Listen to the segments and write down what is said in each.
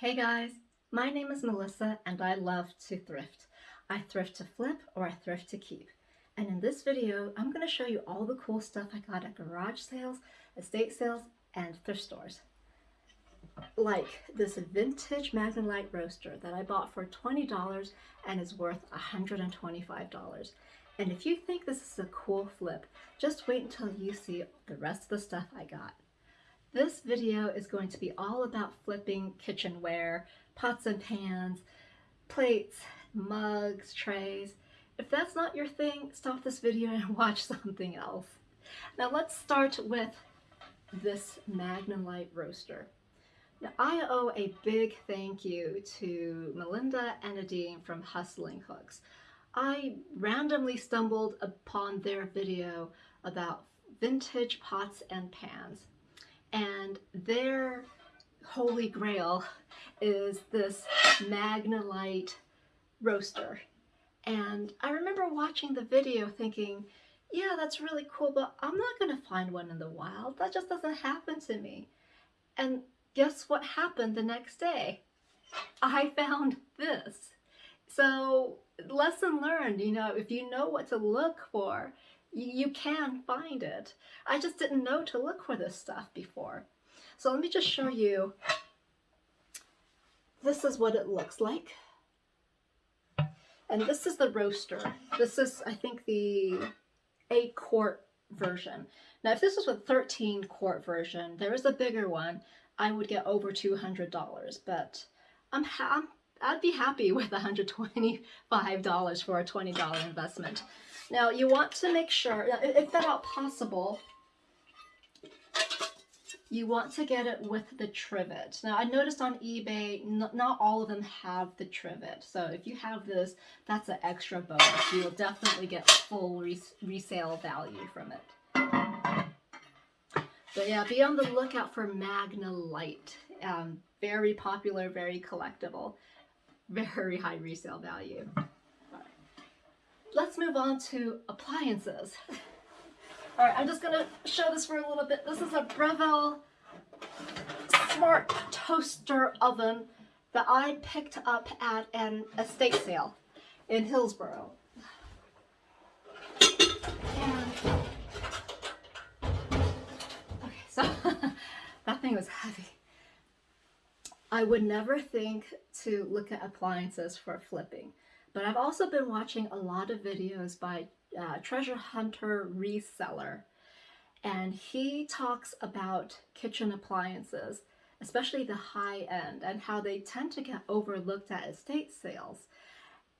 Hey guys, my name is Melissa and I love to thrift. I thrift to flip or I thrift to keep. And in this video, I'm going to show you all the cool stuff I got at garage sales, estate sales, and thrift stores. Like this vintage Magnalite roaster that I bought for $20 and is worth $125. And if you think this is a cool flip, just wait until you see the rest of the stuff I got. This video is going to be all about flipping kitchenware, pots and pans, plates, mugs, trays. If that's not your thing, stop this video and watch something else. Now let's start with this Magnalite roaster. Now I owe a big thank you to Melinda and Nadine from Hustling Hooks. I randomly stumbled upon their video about vintage pots and pans and their holy grail is this Magnalite roaster. And I remember watching the video thinking, yeah, that's really cool, but I'm not to find one in the wild. That just doesn't happen to me. And guess what happened the next day? I found this. So lesson learned, you know, if you know what to look for, you can find it. I just didn't know to look for this stuff before. So let me just show you. This is what it looks like. And this is the roaster. This is, I think, the 8 quart version. Now, if this was a 13 quart version, there is a bigger one, I would get over $200. But I'm, I'm I'd be happy with $125 for a $20 investment. Now you want to make sure, if at all possible, you want to get it with the trivet. Now I noticed on eBay, not all of them have the trivet. So if you have this, that's an extra bonus. You will definitely get full res resale value from it. But yeah, be on the lookout for Magnalite. Um, very popular, very collectible, very high resale value let's move on to appliances. All right, I'm just gonna show this for a little bit. This is a Breville smart toaster oven that I picked up at an estate sale in Hillsboro. And, okay, so that thing was heavy. I would never think to look at appliances for flipping. But I've also been watching a lot of videos by uh, Treasure Hunter Reseller, and he talks about kitchen appliances, especially the high end, and how they tend to get overlooked at estate sales.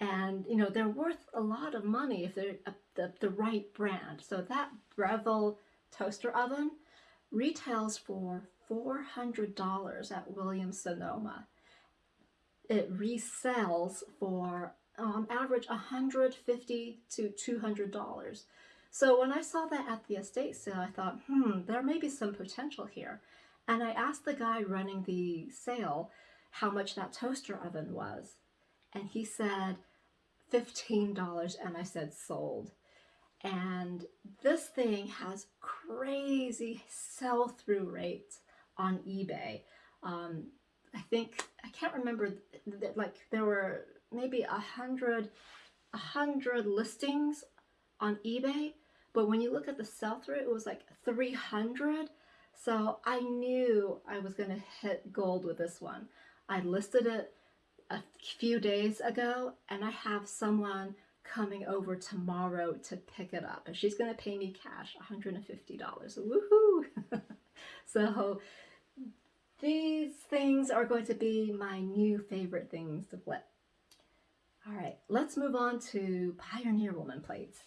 And, you know, they're worth a lot of money if they're the, the right brand. So that Breville toaster oven retails for $400 at Williams Sonoma. It resells for um, average 150 to $200. So when I saw that at the estate sale, I thought, hmm, there may be some potential here. And I asked the guy running the sale how much that toaster oven was. And he said $15 and I said sold. And this thing has crazy sell-through rates on eBay. Um, I think, I can't remember, that. like there were maybe a hundred a hundred listings on eBay but when you look at the sell-through it was like 300 so I knew I was gonna hit gold with this one. I listed it a few days ago and I have someone coming over tomorrow to pick it up and she's gonna pay me cash $150 woohoo! So these things are going to be my new favorite things to flip all right, let's move on to Pioneer Woman plates.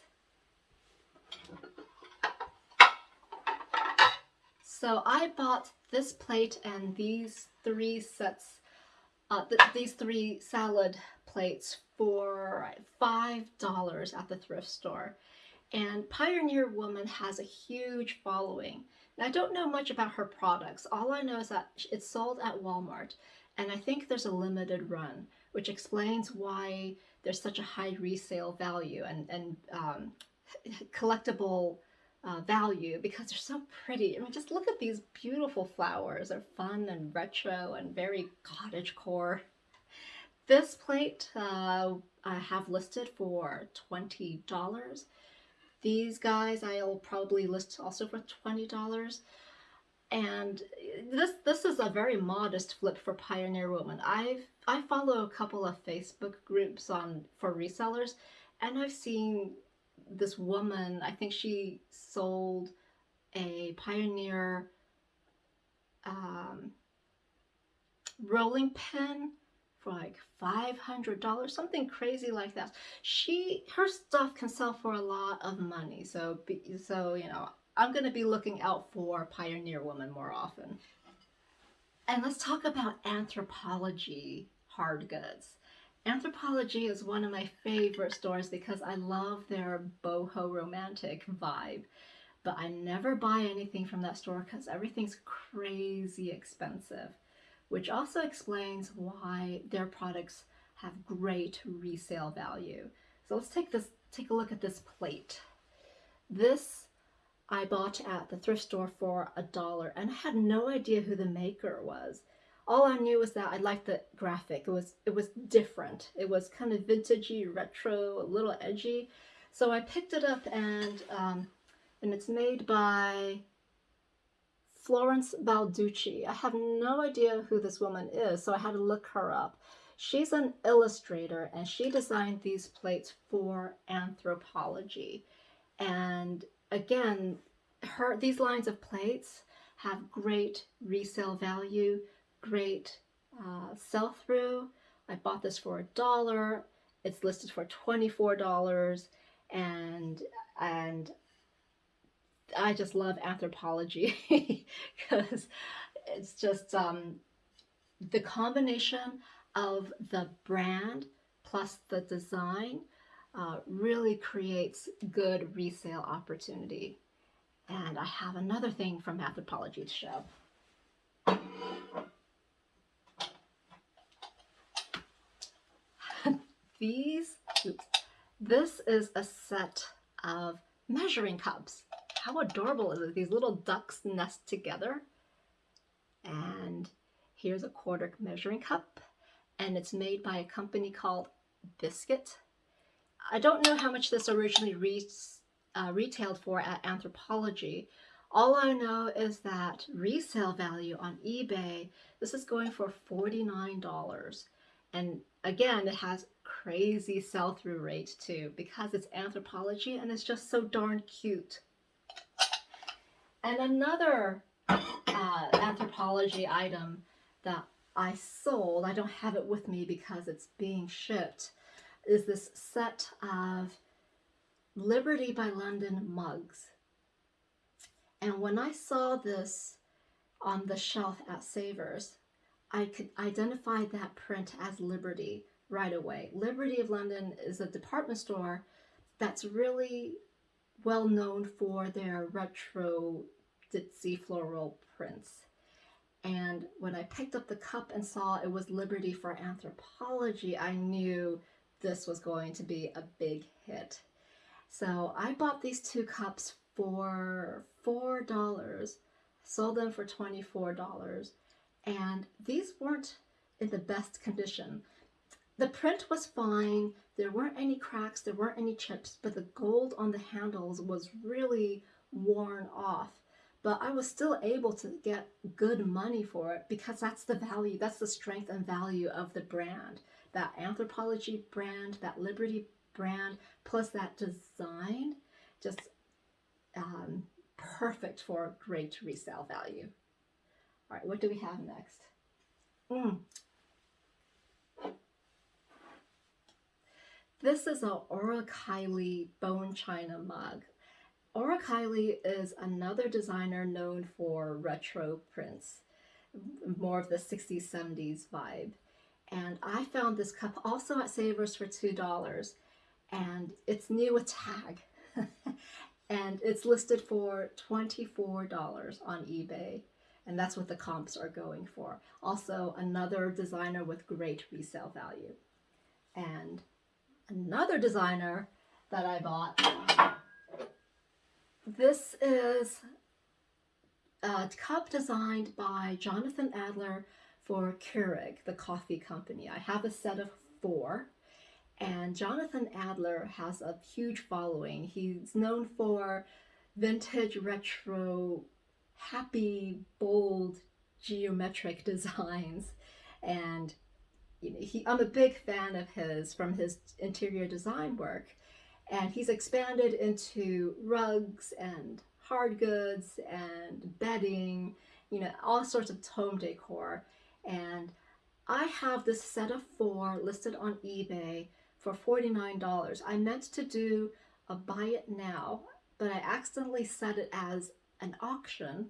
So I bought this plate and these three sets, uh, th these three salad plates for $5 at the thrift store. And Pioneer Woman has a huge following. Now, I don't know much about her products. All I know is that it's sold at Walmart, and I think there's a limited run which explains why there's such a high resale value and, and um, collectible uh, value because they're so pretty. I mean, just look at these beautiful flowers. They're fun and retro and very cottage core. This plate uh, I have listed for $20. These guys I'll probably list also for $20. And this this is a very modest flip for Pioneer Woman. I've I follow a couple of Facebook groups on for resellers and I've seen this woman, I think she sold a Pioneer um, rolling pin for like $500, something crazy like that. She, her stuff can sell for a lot of money. So, so you know, I'm going to be looking out for Pioneer Woman more often. And let's talk about Anthropologie hard goods. Anthropologie is one of my favorite stores because I love their boho romantic vibe. But I never buy anything from that store because everything's crazy expensive, which also explains why their products have great resale value. So let's take this, take a look at this plate. This I bought at the thrift store for a dollar and I had no idea who the maker was. All I knew was that I liked the graphic. It was it was different. It was kind of vintagey, retro, a little edgy. So I picked it up and um, and it's made by Florence Balducci. I have no idea who this woman is, so I had to look her up. She's an illustrator and she designed these plates for Anthropologie. And again, her these lines of plates have great resale value, great uh, sell-through. I bought this for a dollar. It's listed for $24 and and I just love Anthropologie because it's just um, the combination of the brand plus the design uh, really creates good resale opportunity. And I have another thing from Anthropologie to show. These, oops, this is a set of measuring cups. How adorable is it? These little ducks nest together. And here's a quarter measuring cup. And it's made by a company called Biscuit. I don't know how much this originally re uh, retailed for at Anthropologie. All I know is that resale value on eBay, this is going for $49. And again, it has crazy sell-through rate too because it's Anthropologie and it's just so darn cute. And another uh, Anthropologie item that I sold, I don't have it with me because it's being shipped, is this set of Liberty by London mugs. And when I saw this on the shelf at Savers, I could identify that print as Liberty right away. Liberty of London is a department store that's really well known for their retro ditzy floral prints. And when I picked up the cup and saw it was Liberty for Anthropologie, I knew this was going to be a big hit. So I bought these two cups for $4, sold them for $24, and these weren't in the best condition. The print was fine, there weren't any cracks, there weren't any chips, but the gold on the handles was really worn off. But I was still able to get good money for it because that's the value, that's the strength and value of the brand that Anthropologie brand, that Liberty brand, plus that design, just um, perfect for great resale value. All right, what do we have next? Mm. This is a Orla Kiely bone china mug. Kiely is another designer known for retro prints, more of the 60s, 70s vibe. And I found this cup also at Savers for $2 and it's new with tag. and it's listed for $24 on eBay. And that's what the comps are going for. Also another designer with great resale value. And another designer that I bought this is a cup designed by Jonathan Adler for Keurig, the coffee company. I have a set of four. And Jonathan Adler has a huge following. He's known for vintage, retro, happy, bold, geometric designs. And you know, he, I'm a big fan of his from his interior design work. And he's expanded into rugs and hard goods and bedding, you know, all sorts of home decor. And I have this set of four listed on eBay for $49. I meant to do a buy it now, but I accidentally set it as an auction.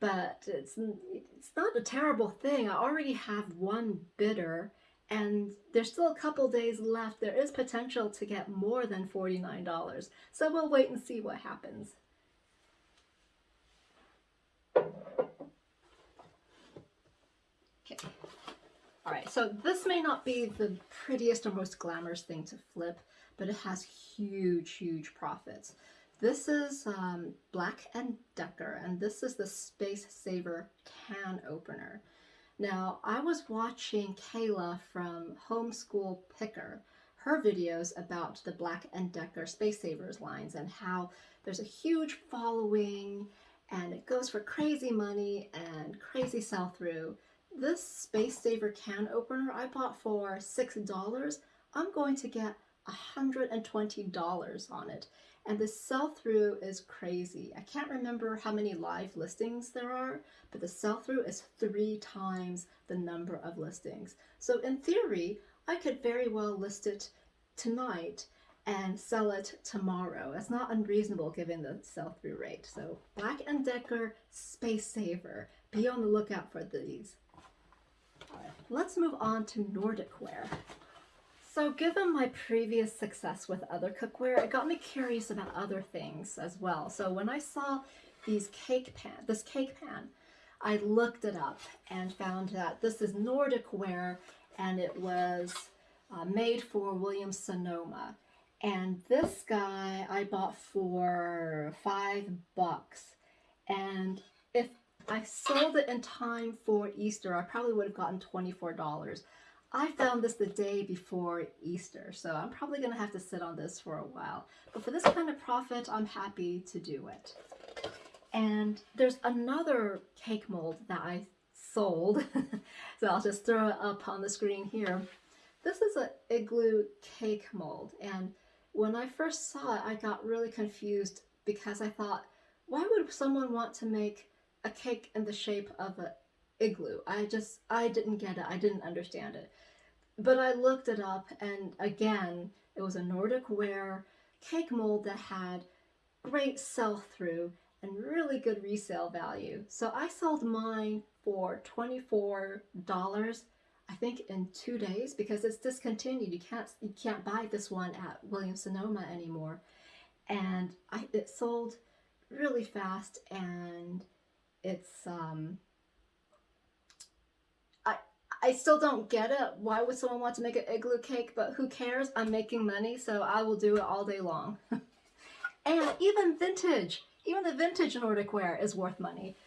But it's, it's not a terrible thing. I already have one bidder and there's still a couple days left. There is potential to get more than $49. So we'll wait and see what happens. All right, so this may not be the prettiest or most glamorous thing to flip, but it has huge, huge profits. This is um, Black & Decker, and this is the Space Saver can opener. Now, I was watching Kayla from Homeschool Picker, her videos about the Black & Decker Space Savers lines and how there's a huge following and it goes for crazy money and crazy sell-through. This Space Saver can opener I bought for $6. I'm going to get a $120 on it. And the sell-through is crazy. I can't remember how many live listings there are, but the sell-through is three times the number of listings. So in theory, I could very well list it tonight and sell it tomorrow. It's not unreasonable given the sell-through rate. So Black & Decker Space Saver. Be on the lookout for these. Let's move on to Nordic ware. So given my previous success with other cookware, it got me curious about other things as well. So when I saw these cake pan, this cake pan, I looked it up and found that this is Nordic ware and it was uh, made for Williams Sonoma. And this guy I bought for five bucks. And if I sold it in time for Easter. I probably would have gotten $24. I found this the day before Easter, so I'm probably going to have to sit on this for a while. But for this kind of profit, I'm happy to do it. And there's another cake mold that I sold, so I'll just throw it up on the screen here. This is an igloo cake mold, and when I first saw it, I got really confused because I thought, why would someone want to make a cake in the shape of an igloo. I just, I didn't get it. I didn't understand it. But I looked it up and again, it was a Nordic ware cake mold that had great sell-through and really good resale value. So I sold mine for $24, I think in two days because it's discontinued. You can't, you can't buy this one at Williams Sonoma anymore. And I, it sold really fast and it's um I I still don't get it. Why would someone want to make an igloo cake? But who cares? I'm making money, so I will do it all day long. and even vintage, even the vintage Nordic ware is worth money.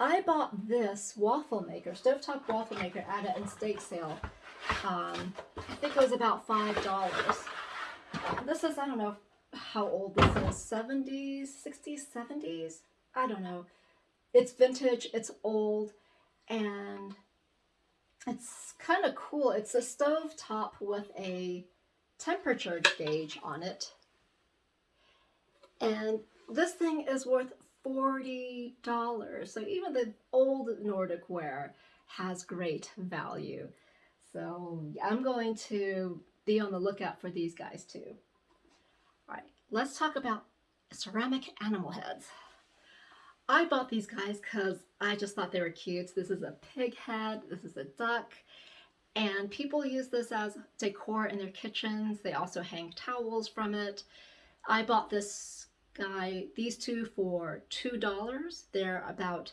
I bought this waffle maker, stovetop waffle maker at an estate sale. Um, I think it was about $5. This is, I don't know, how old this? Is 70s 60s 70s i don't know. It's vintage it's old and it's kind of cool. It's a stove top with a temperature gauge on it. And this thing is worth $40 so even the old Nordic ware has great value. So I'm going to be on the lookout for these guys too let's talk about ceramic animal heads. I bought these guys because I just thought they were cute. This is a pig head, this is a duck, and people use this as decor in their kitchens. They also hang towels from it. I bought this guy, these two for $2. They're about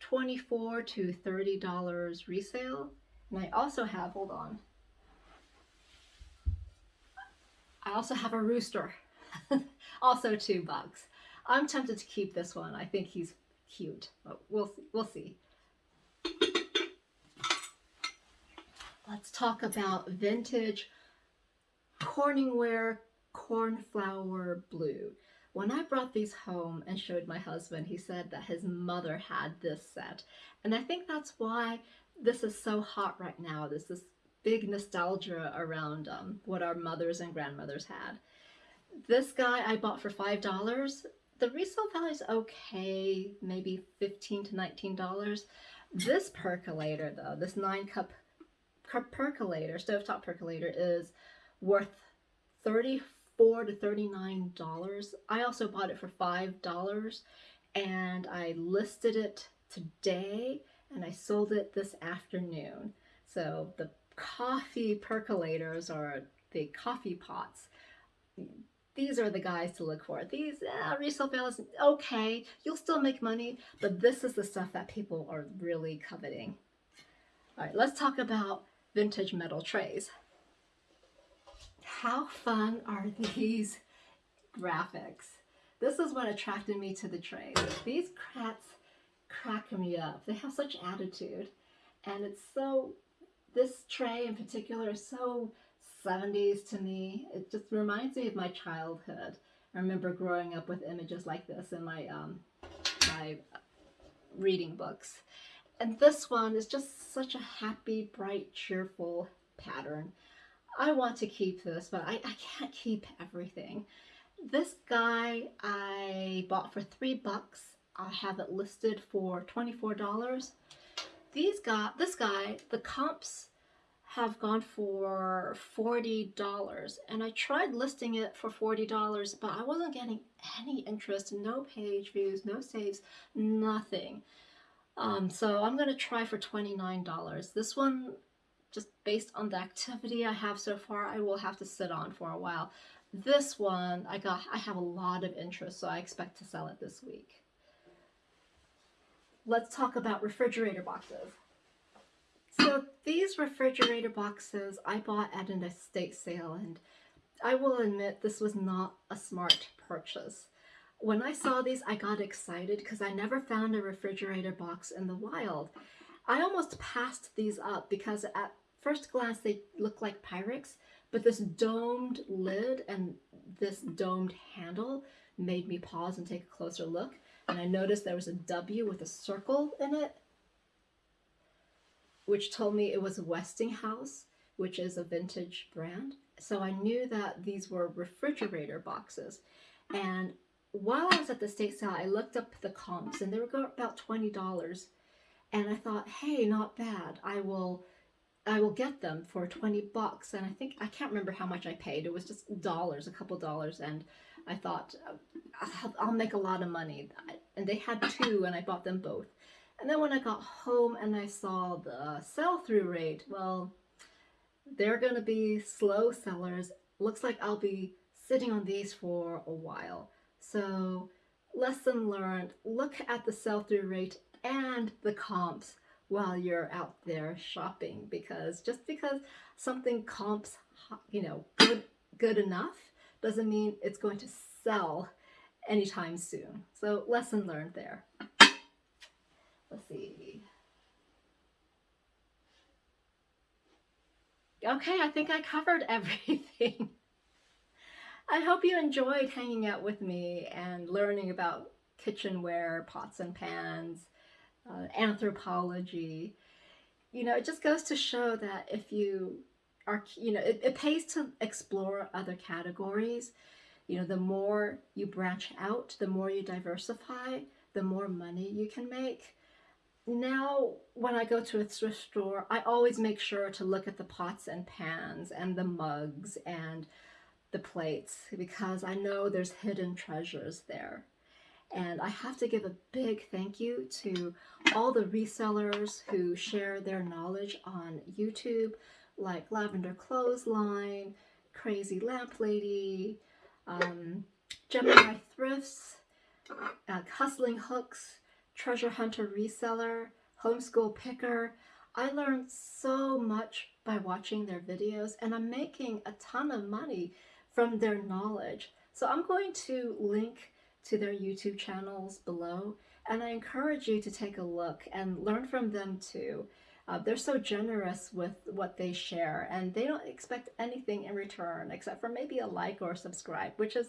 24 to $30 resale. And I also have, hold on, I also have a rooster, also two bugs. I'm tempted to keep this one. I think he's cute, but we'll see. we'll see. Let's talk about vintage Corningware Cornflower Blue. When I brought these home and showed my husband, he said that his mother had this set. And I think that's why this is so hot right now. This this big nostalgia around um, what our mothers and grandmothers had. This guy I bought for $5. The resale value is okay, maybe 15 to $19. This percolator though, this nine cup percolator, stovetop percolator is worth 34 to $39. I also bought it for $5 and I listed it today and I sold it this afternoon. So the coffee percolators or the coffee pots, these are the guys to look for. These uh, resale values, okay, you'll still make money, but this is the stuff that people are really coveting. All right, let's talk about vintage metal trays. How fun are these graphics? This is what attracted me to the trays. These crats crack me up. They have such attitude. And it's so, this tray in particular is so 70s to me. It just reminds me of my childhood. I remember growing up with images like this in my, um, my reading books. And this one is just such a happy, bright, cheerful pattern. I want to keep this, but I, I can't keep everything. This guy I bought for three bucks. I have it listed for $24. These guy, this guy, the comps have gone for $40 and I tried listing it for $40 but I wasn't getting any interest, no page views, no saves, nothing. Um, so I'm going to try for $29. This one, just based on the activity I have so far, I will have to sit on for a while. This one, I got, I have a lot of interest, so I expect to sell it this week. Let's talk about refrigerator boxes. So these refrigerator boxes I bought at an estate sale and I will admit this was not a smart purchase. When I saw these, I got excited because I never found a refrigerator box in the wild. I almost passed these up because at first glance they look like Pyrex, but this domed lid and this domed handle made me pause and take a closer look. And I noticed there was a W with a circle in it which told me it was Westinghouse, which is a vintage brand. So I knew that these were refrigerator boxes. And while I was at the state sale, I looked up the comps and they were about $20. And I thought, hey, not bad. I will I will get them for 20 bucks. And I think, I can't remember how much I paid. It was just dollars, a couple dollars. And I thought, oh, I'll, I'll make a lot of money. And they had two and I bought them both. And then when I got home and I saw the sell-through rate, well, they're going to be slow sellers. Looks like I'll be sitting on these for a while. So lesson learned, look at the sell-through rate and the comps while you're out there shopping because just because something comps, you know, good, good enough doesn't mean it's going to sell anytime soon. So lesson learned there. Let's see. Okay, I think I covered everything. I hope you enjoyed hanging out with me and learning about kitchenware, pots and pans, uh, Anthropologie. You know, it just goes to show that if you are, you know, it, it pays to explore other categories. You know, the more you branch out, the more you diversify, the more money you can make now when I go to a thrift store, I always make sure to look at the pots and pans and the mugs and the plates because I know there's hidden treasures there. And I have to give a big thank you to all the resellers who share their knowledge on YouTube, like Lavender Clothesline, Crazy Lamp Lady, um, Gemini Thrifts, uh, Hustling Hooks, treasure hunter reseller, homeschool picker. I learned so much by watching their videos and I'm making a ton of money from their knowledge. So I'm going to link to their YouTube channels below, and I encourage you to take a look and learn from them too. Uh, they're so generous with what they share, and they don't expect anything in return except for maybe a like or subscribe, which is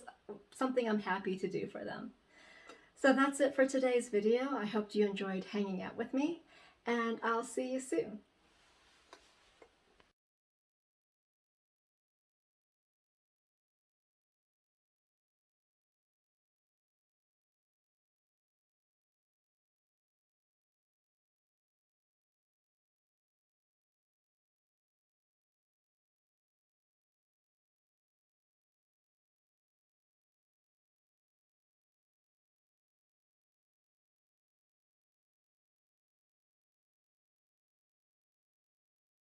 something I'm happy to do for them. So that's it for today's video. I hope you enjoyed hanging out with me, and I'll see you soon.